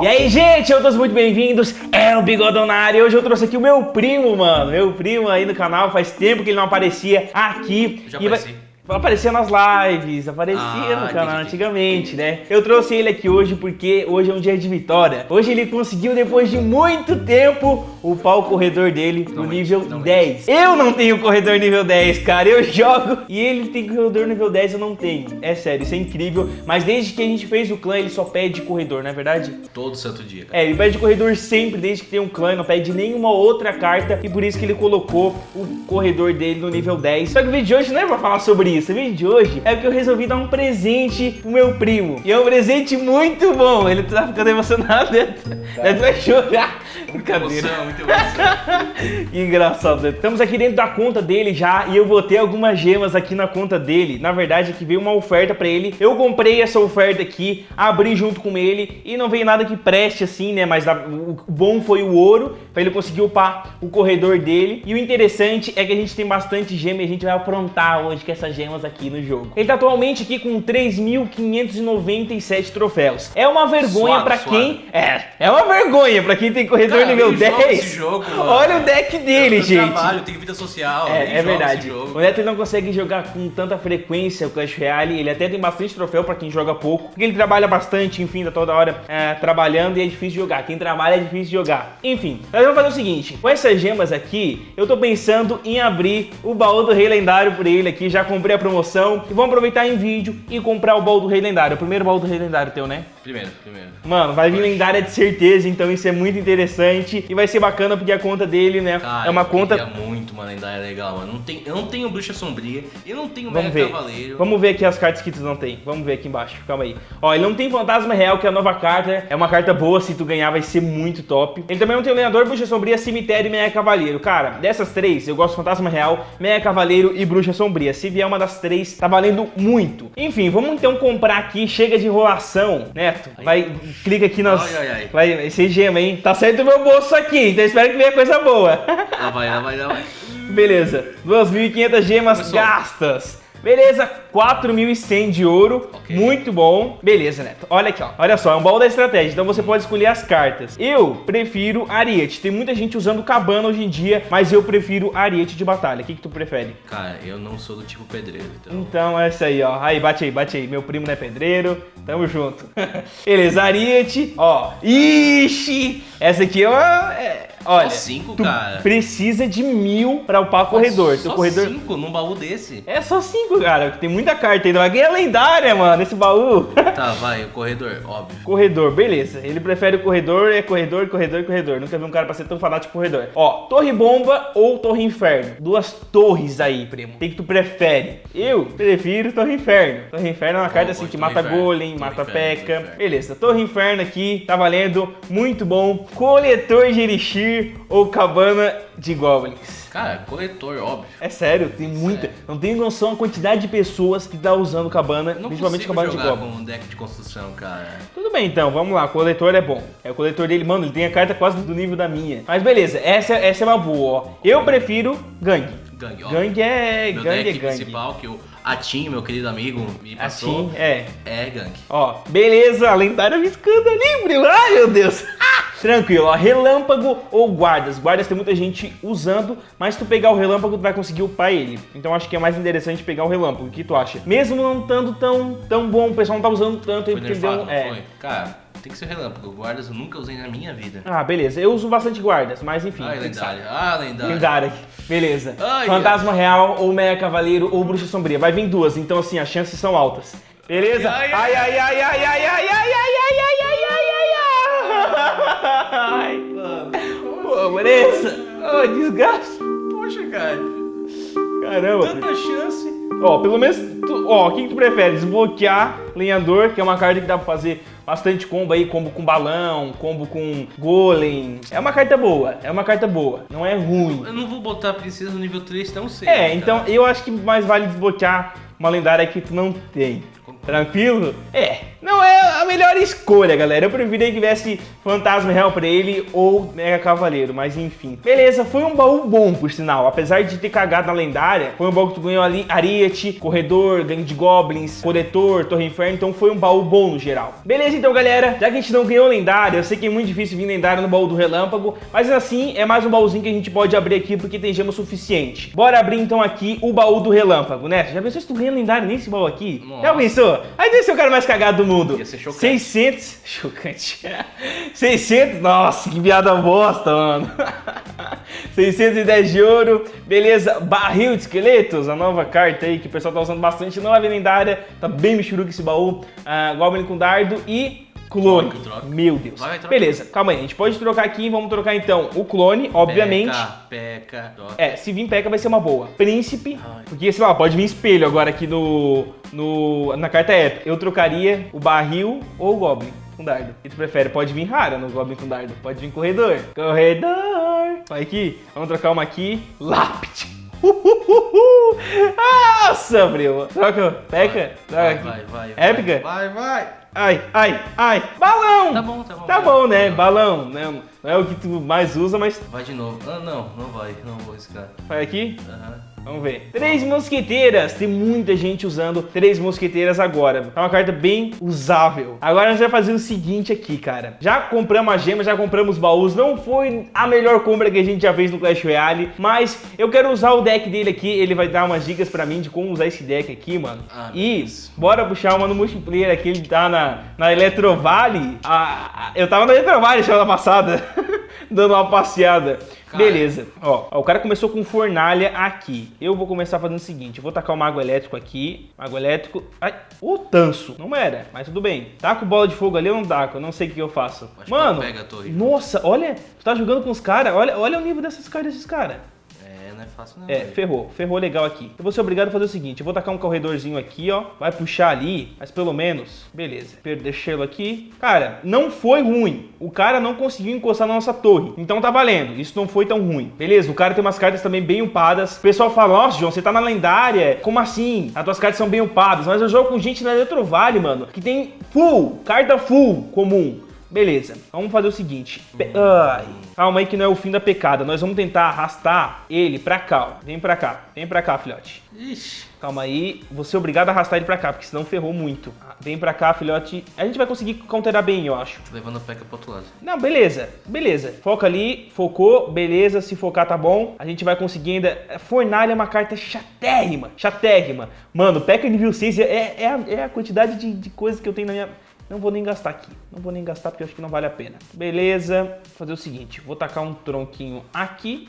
E aí, gente, eu todos muito bem-vindos, é o Bigodonário. Hoje eu trouxe aqui o meu primo, mano. Meu primo aí no canal, faz tempo que ele não aparecia aqui. Já E vai-. Aparecia nas lives, aparecia Ah, no canal antigamente, né? Eu trouxe ele aqui hoje porque hoje é um dia de vitória. Hoje ele conseguiu, depois de muito tempo, upar o corredor dele no nível finalmente. 10. Eu não tenho corredor nível 10, cara. Eu jogo e ele tem corredor nível 10, eu não tenho. É sério, isso é incrível. Mas desde que a gente fez o clã, ele só pede corredor, não é verdade? Todo santo dia, cara. É, ele pede corredor sempre, desde que tem um clã, não pede nenhuma outra carta e por isso que ele colocou o corredor dele no nível 10. Só que o vídeo de hoje não é pra falar sobre isso, o vídeo de hoje é porque eu resolvi dar um presente pro meu primo. E é um presente muito bom, ele tá ficando emocionado, né? Ele vai chorar. Brincadeira. Emoção, muita emoção. Que engraçado. né? Estamos aqui dentro da conta dele já e eu botei algumas gemas aqui na conta dele. Na verdade, aqui veio uma oferta pra ele. Eu comprei essa oferta aqui, abri junto com ele e não veio nada que preste assim, né? Mas o bom foi o ouro pra ele conseguir upar o corredor dele. E o interessante é que a gente tem bastante gema e a gente vai aprontar hoje com essas gemas aqui no jogo. Ele tá atualmente aqui com 3.597 troféus. É uma vergonha Suave, pra suave. quem... É, é uma vergonha pra quem tem corredor Cara, nível eu jogo 10. esse jogo. Olha o deck dele, eu gente. trabalho, tenho vida social. É, é verdade. O Neto não consegue jogar com tanta frequência o Clash Royale. Ele até tem bastante troféu pra quem joga pouco. Porque ele trabalha bastante, enfim, tá toda hora é, trabalhando e é difícil de jogar. Quem trabalha é difícil de jogar. Enfim, nós vamos fazer o seguinte: com essas gemas aqui, eu tô pensando em abrir o baú do Rei Lendário por ele aqui. Já comprei a promoção e vamos aproveitar em vídeo e comprar o baú do Rei Lendário. O primeiro baú do Rei Lendário teu, né? Primeiro, primeiro. Mano, vai vir lendária de certeza, então isso é muito interessante e vai ser bacana porque a conta dele, né, Cara, é uma eu conta queria muito uma lendária legal, mano. Não tem, eu não tenho bruxa sombria, eu não tenho Vamos mega ver. cavaleiro. Vamos ver aqui as cartas que tu não tem. Vamos ver aqui embaixo. Calma aí. Ó, ele não tem Fantasma Real, que é a nova carta. É uma carta boa, se tu ganhar vai ser muito top. Ele também não tem o Lenhador, Bruxa Sombria, Cemitério e Meia Cavaleiro. Cara, dessas três, eu gosto Fantasma Real, Meia Cavaleiro e Bruxa Sombria. Se vier uma das três, tá valendo muito. Enfim, vamos então comprar aqui. Chega de enrolação, Neto. Vai, clica aqui nas... Ai, ai, ai. Vai, ser gema, hein? Tá saindo do meu bolso aqui, então espero que venha coisa boa. Lá vai, lá vai, lá vai. Beleza, 2.500 gemas Começou. gastas. Beleza, 4.100 de ouro, Ok. muito bom. Beleza, Neto, olha aqui, ó. Olha só, é um baú da estratégia, então você pode escolher as cartas. Eu prefiro Ariete. Tem muita gente usando Cabana hoje em dia, mas eu prefiro Ariete de batalha. O que, que tu prefere? Cara, eu não sou do tipo pedreiro, então. Então é isso aí, ó. Aí, bate aí, bate aí. Meu primo não é pedreiro, tamo junto. Beleza, Ariete, ó. Ixi! Essa aqui é uma... é- Olha, cinco, tu cara. precisa de mil pra upar corredor. Teu Só corredor... cinco num baú desse. É só cinco, cara. Tem muita carta ainda. Vai ganhar lendária, mano, esse baú. Tá, vai, o corredor, óbvio. corredor, beleza. Ele prefere o corredor, é corredor, corredor, corredor. Nunca vi um cara pra ser tão fanático corredor. Ó, torre bomba ou torre inferno. Duas torres aí, primo. O que tu prefere? Eu prefiro torre inferno. Torre inferno é uma carta bom, assim que mata inferno. golem, mata inferno, peca. torre. Beleza, torre inferno aqui tá valendo. Muito bom. Coletor de elixir ou cabana de goblins. Cara, corretor, óbvio. É sério, tem muita. Sério. Não tem noção a quantidade de pessoas que tá usando cabana, Eu não principalmente cabana de jogar goblin. com um deck de construção, cara. Tudo bem então, vamos lá. O coletor é bom. É o coletor dele, mano, ele tem a carta quase do nível da minha. Mas beleza, essa, essa é uma boa, ó. Eu prefiro gangue. Gangue, ó. Gangue é. Meu gangue é deck gangue. principal, que o Atim, meu querido amigo, me passou, Assim, é. é gangue. Ó, beleza, a lendária viscando ali, primo. Ai, meu Deus. Tranquilo, ó, relâmpago ou guardas. Guardas tem muita gente usando, mas se tu pegar o relâmpago, tu vai conseguir upar ele. Então acho que é mais interessante pegar o relâmpago. O que tu acha? Mesmo não estando tão, tão bom, o pessoal não tá usando tanto Foi porque nerfado, deu. É. foi? Cara, tem que ser relâmpago. Guardas eu nunca usei na minha vida. Ah, beleza. Eu uso bastante guardas, mas enfim. Ai, que sabe. lendária. Ah, lendária. Lendária. Beleza. Ai, Fantasma Real ou Meia Cavaleiro ou Bruxa Sombria. Vai vir duas, então assim, as chances são altas. Beleza? Ai, Ai, ai, ai, ai, ai, ai, ai, ai, ai, ai, ai, ai, Vanessa. Ô, desgaste. Poxa, cara. Caramba. Tanta chance. Ó, pelo menos, tu- ó, o que, que tu prefere? Desbloquear Lenhador, que é uma carta que dá pra fazer bastante combo aí, combo com balão, combo com golem. É uma carta boa, é uma carta boa, não é ruim. Eu não vou botar a princesa no nível 3 tão cedo. É, então cara. eu acho que mais vale desbloquear uma lendária que tu não tem. Tranquilo? É. não é a melhor escolha, galera. Eu preferia que tivesse Fantasma Real pra ele ou Mega Cavaleiro, mas enfim. Beleza, foi um baú bom, por sinal. Apesar de ter cagado na lendária, foi um baú que tu ganhou ali Ariete, Corredor, Gangue de Goblins, Coletor, Torre Inferno, então foi um baú bom no geral. Beleza, então, galera, já que a gente não ganhou lendária, eu sei que é muito difícil vir lendária no baú do Relâmpago, mas assim, é mais um baúzinho que a gente pode abrir aqui porque tem gema suficiente. Bora abrir então aqui o baú do Relâmpago, né? Já pensou se tu ganha lendária nesse baú aqui? Nossa. Já pensou? Aí deve ser o cara mais cagado do mundo. Ia ser chocante. 600... Chocante. 600... Nossa, que piada bosta, mano. 610 de ouro. Beleza. Barril de esqueletos, a nova carta aí que o pessoal tá usando bastante. Não é lendária. Tá bem michuruca esse baú. Ah, Goblin com dardo e... Clone. Troca, troca. Meu Deus. Vai. Beleza, calma aí. A gente pode trocar aqui. Vamos trocar então o clone, obviamente. Peca, peca. troca. É, se vir P.E.K.K.A vai ser uma boa. Príncipe, Ai. porque, sei lá, pode vir espelho agora aqui no, no, na carta épica. Eu trocaria o barril ou o Goblin com dardo. O que tu prefere? Pode vir rara no Goblin com dardo. Pode vir corredor. Corredor. Vai aqui. Vamos trocar uma aqui. Lápide. Uhuhuhu. Nossa, primo. Troca. Peca. Vai, vai, vai. Épica? Vai, vai. Ai, ai, ai. Balão. Tá bom, tá bom. Tá bom, né? Balão, né? Não é o que tu mais usa, mas Vai de novo. Ah, não, não vai. Não vou arriscar. vai aqui. Aham. Vamos ver. Três mosqueteiras. Tem muita gente usando três mosqueteiras agora. É uma carta bem usável. Agora a gente vai fazer o seguinte aqui, cara. Já compramos a gema, já compramos baús. Não foi a melhor compra que a gente já fez no Clash Royale. Mas eu quero usar o deck dele aqui. Ele vai dar umas dicas pra mim de como usar esse deck aqui, mano. Ah, e Deus. bora puxar uma no multiplayer aqui. Ele tá na, na Eletrovale. Ah, eu tava na Eletrovale semana passada. dando uma passeada. Cara. Beleza. Ó, ó, o cara começou com fornalha aqui. Eu vou começar fazendo o seguinte. Eu vou tacar o mago elétrico aqui. Mago elétrico. Ai, o tanso. Não era, mas tudo bem. Taco bola de fogo ali, eu não taco. Eu não sei o que eu faço. Acho que Mano, pega a torre. nossa, olha. Tu tá jogando com os caras. Olha, olha o nível dessas caras desses caras. É, é fácil não. É, velho. ferrou, ferrou legal aqui. Eu vou ser obrigado a fazer o seguinte, eu vou tacar um corredorzinho aqui, ó. Vai puxar ali, mas pelo menos, beleza. Deixei-lo aqui. Cara, não foi ruim. O cara não conseguiu encostar na nossa torre. Então tá valendo, isso não foi tão ruim. Beleza, o cara tem umas cartas também bem upadas. O pessoal fala, nossa, João, você tá na lendária. Como assim? As tuas cartas são bem upadas. Mas eu jogo com gente na Eletrovale, mano, que tem full, carta full comum. Beleza, vamos fazer o seguinte. Pe- Ai, calma aí que não é o fim da pecada. Nós vamos tentar arrastar ele pra cá, ó. Vem pra cá, vem pra cá, filhote. Ixi. Calma aí, vou ser obrigado a arrastar ele pra cá, porque senão ferrou muito. Ah, Vem pra cá, filhote. A gente vai conseguir counterar bem, eu acho. Tô levando a peca pro outro lado. Não, beleza, beleza. Foca ali, focou, beleza. Se focar tá bom. A gente vai conseguir ainda. Fornalha é uma carta chatérrima, chatérrima. Mano, P.E.K.K.A nível 6 é, é, a, é a quantidade de, de coisas que eu tenho na minha. Não vou nem gastar aqui. Não vou nem gastar porque eu acho que não vale a pena. Beleza. Vou fazer o seguinte: vou tacar um tronquinho aqui.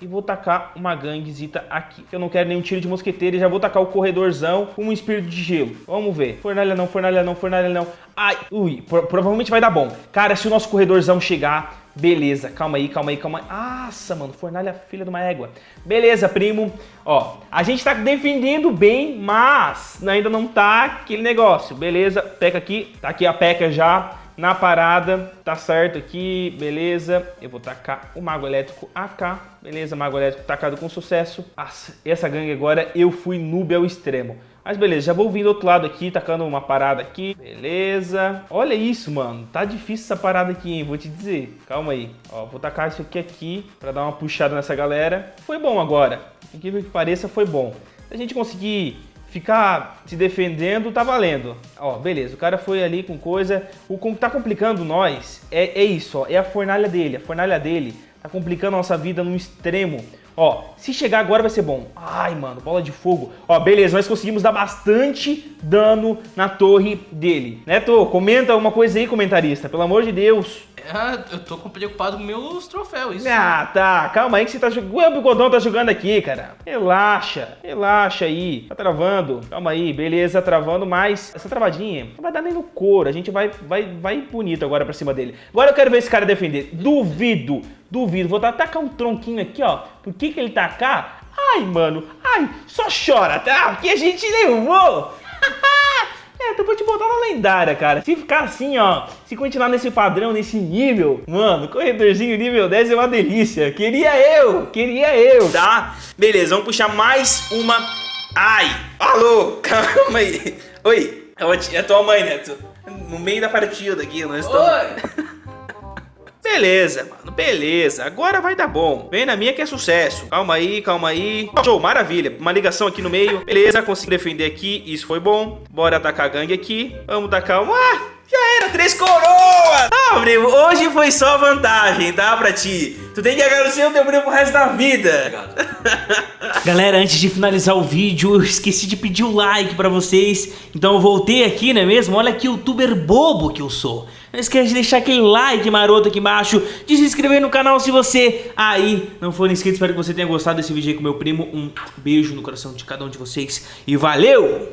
E vou tacar uma ganguezita aqui. Eu não quero nenhum tiro de mosqueteiro já vou tacar o corredorzão com um espírito de gelo. Vamos ver. Fornalha não, fornalha não, fornalha não. Ai, ui, pro- provavelmente vai dar bom. Cara, se o nosso corredorzão chegar, beleza. Calma aí, calma aí, calma aí. Nossa, mano, fornalha filha de uma égua. Beleza, primo. Ó, a gente tá defendendo bem, mas ainda não tá aquele negócio. Beleza, peca aqui. Tá aqui a peca já na parada, tá certo aqui, beleza. Eu vou tacar o Mago Elétrico AK, beleza, Mago Elétrico tacado com sucesso. Nossa, essa gangue agora eu fui noob ao extremo. Mas beleza, já vou vir do outro lado aqui, tacando uma parada aqui. Beleza. Olha isso, mano. Tá difícil essa parada aqui, hein? Vou te dizer. Calma aí. Ó, vou tacar isso aqui aqui pra dar uma puxada nessa galera. Foi bom agora. Incrível que pareça, foi bom. Se a gente conseguir ficar se defendendo, tá valendo. Ó, beleza, o cara foi ali com coisa. O que tá complicando nós é, é isso, ó. É a fornalha dele. A fornalha dele tá complicando a nossa vida num extremo. Ó, se chegar agora vai ser bom. Ai, mano, bola de fogo. Ó, beleza, nós conseguimos dar bastante dano na torre dele. Neto, comenta uma coisa aí, comentarista. Pelo amor de Deus. Ah, eu tô preocupado com meus troféus. Isso. Ah, tá. Calma aí que você tá jogando. O Bigodão tá jogando aqui, cara. Relaxa. Relaxa aí. Tá travando. Calma aí. Beleza, travando, mas essa travadinha não vai dar nem no couro. A gente vai, vai, vai bonito agora pra cima dele. Agora eu quero ver esse cara defender. Duvido. Duvido. Vou tacar um tronquinho aqui, ó. Por que que ele tacar? Ai, mano. Ai, só chora, tá? Porque a gente levou. Na lendária, cara. Se ficar assim, ó, se continuar nesse padrão, nesse nível, mano, corredorzinho nível 10 é uma delícia. Queria eu, queria eu, tá? Beleza, vamos puxar mais uma. Ai, alô, calma aí. Oi, É a, é tua mãe, Neto. No meio da partida aqui, nós estamos... Beleza, mano, beleza. Agora vai dar bom. Vem na minha que é sucesso. Calma aí, calma aí. Show, maravilha. Uma ligação aqui no meio. Beleza, consegui defender aqui. Isso foi bom. Bora atacar a gangue aqui. Vamos dar calma. Ah, já era, três coroas! Ah, primo, hoje foi só vantagem, tá? Pra ti. Tu tem que agradecer o teu primo pro resto da vida. Galera, antes de finalizar o vídeo, eu esqueci de pedir o like pra vocês. Então eu voltei aqui, não é mesmo? Olha que youtuber bobo que eu sou. Não esquece de deixar aquele like maroto aqui embaixo, de se inscrever no canal se você aí não for inscrito. Espero que você tenha gostado desse vídeo aí com meu primo. Um beijo no coração de cada um de vocês e valeu!